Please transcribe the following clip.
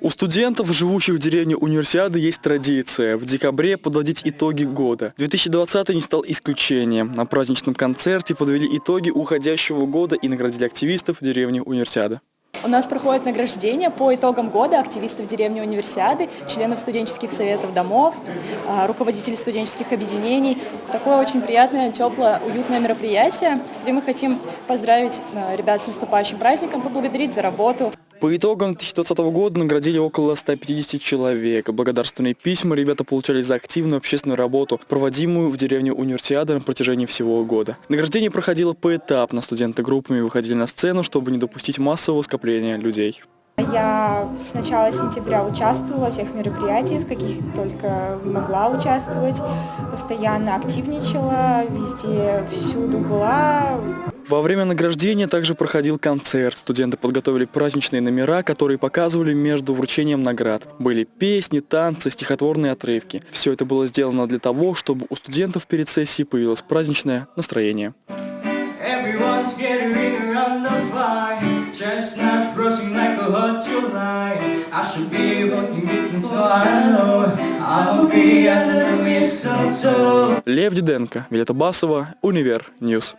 У студентов, живущих в деревне Универсиады, есть традиция в декабре подводить итоги года. 2020 не стал исключением. На праздничном концерте подвели итоги уходящего года и наградили активистов деревни Универсиады. У нас проходит награждение по итогам года активистов деревни Универсиады, членов студенческих советов домов, а, руководителей студенческих объединений. Такое очень приятное, теплое, уютное мероприятие, где мы хотим поздравить а, ребят с наступающим праздником, поблагодарить за работу. По итогам 2020 года наградили около 150 человек. Благодарственные письма ребята получали за активную общественную работу, проводимую в деревне Универсиада на протяжении всего года. Награждение проходило поэтапно. Студенты группами выходили на сцену, чтобы не допустить массового скопления людей. Я с начала сентября участвовала во всех мероприятиях, каких только могла участвовать, постоянно активничала, везде, всюду была. Во время награждения также проходил концерт. Студенты подготовили праздничные номера, которые показывали между вручением наград. Были песни, танцы, стихотворные отрывки. Все это было сделано для того, чтобы у студентов перед сессией появилось праздничное настроение. Лев Диденко, Вилета Басова, Универ Ньюс.